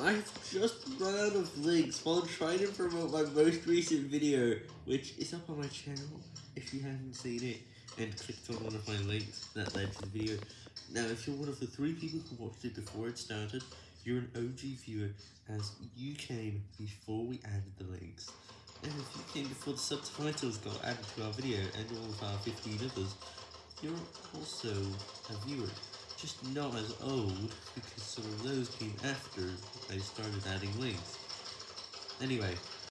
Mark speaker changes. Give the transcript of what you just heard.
Speaker 1: I've just run out of links while trying to promote my most recent video, which is up on my channel if you haven't seen it, and clicked on one of my links that led to the video. Now, if you're one of the three people who watched it before it started, you're an OG viewer, as you came before we added the links. And if you came before the subtitles got added to our video, and all of our 15 others, you're also a viewer just not as old, because some of those came after I started adding links. Anyway,